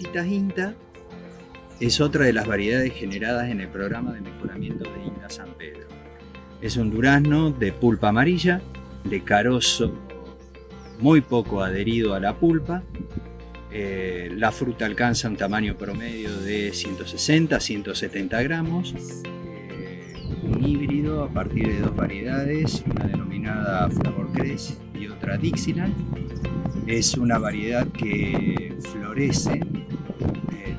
INTA es otra de las variedades generadas en el programa de mejoramiento de INTA San Pedro. Es un durazno de pulpa amarilla, de carozo muy poco adherido a la pulpa. Eh, la fruta alcanza un tamaño promedio de 160 170 gramos. Eh, un híbrido a partir de dos variedades, una denominada Flavor Crest y otra Dixieland. Es una variedad que florece,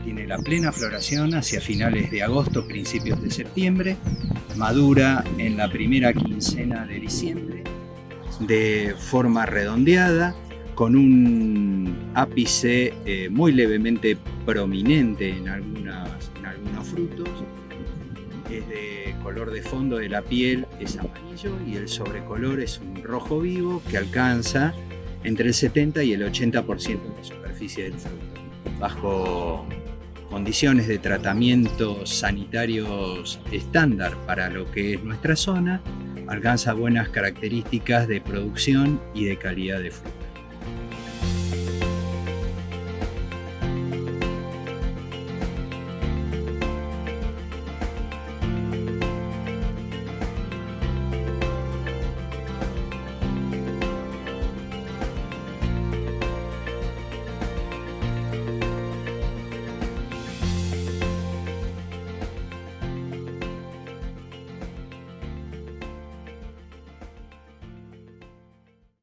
tiene la plena floración hacia finales de agosto, principios de septiembre, madura en la primera quincena de diciembre de forma redondeada, con un ápice eh, muy levemente prominente en, algunas, en algunos frutos. Es de color de fondo de la piel, es amarillo y el sobrecolor es un rojo vivo que alcanza entre el 70 y el 80% de la superficie del fruto. Bajo condiciones de tratamientos sanitarios estándar para lo que es nuestra zona, alcanza buenas características de producción y de calidad de fruto.